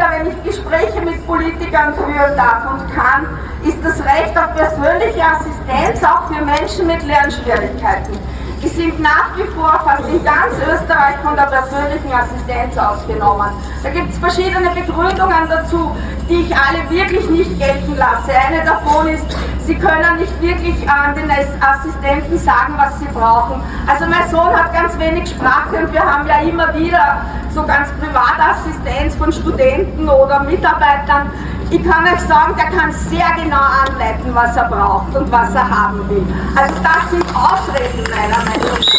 wieder, wenn ich Gespräche mit Politikern führen darf und kann, ist das Recht auf persönliche Assistenz auch für Menschen mit Lernschwierigkeiten. Die sind nach wie vor fast in ganz Österreich von der persönlichen Assistenz ausgenommen. Da gibt es verschiedene Begründungen dazu, die ich alle wirklich nicht gelten lasse. Eine davon ist, sie können nicht wirklich an den Assistenten sagen, was sie brauchen. Also mein Sohn hat ganz wenig Sprache und wir haben ja immer wieder so ganz Privatassistenz von Studenten oder Mitarbeitern, ich kann euch sagen, der kann sehr genau anleiten, was er braucht und was er haben will. Also das sind Ausreden meiner Meinung nach.